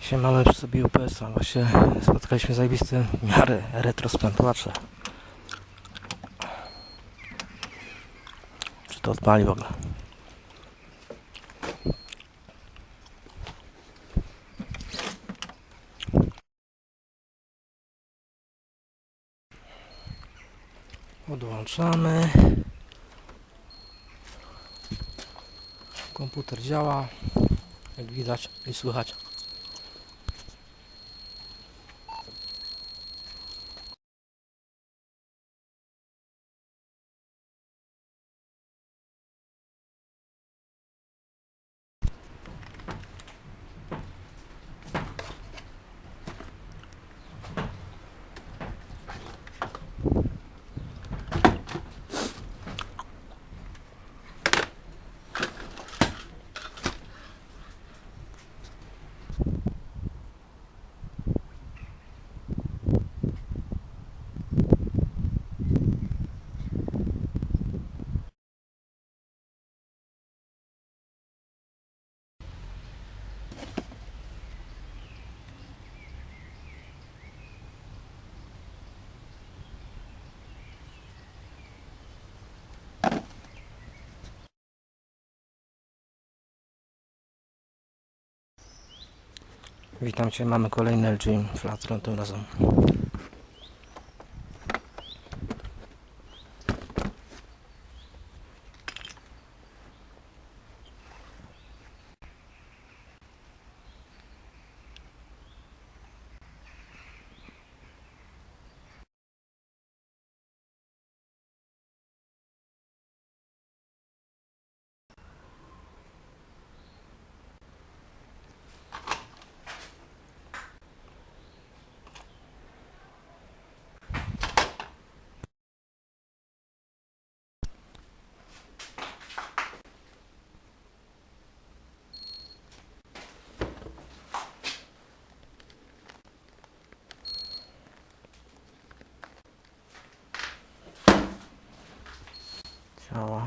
Siemamy przy sobie UPS-a. Właśnie spotkaliśmy zajebisty w miarę retrospętłacze. Czy to odpali w ogóle? Odłączamy. Komputer działa, jak widać i słychać. Witam Cię, mamy kolejny LG Flatron tym razem. Działa.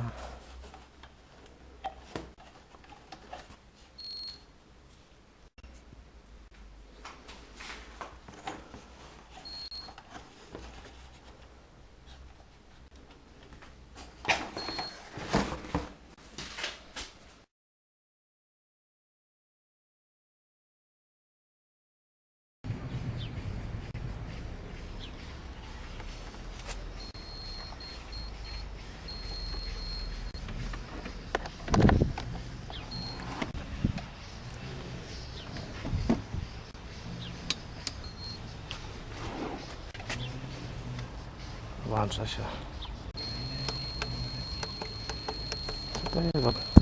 Włącza się. Co to jest?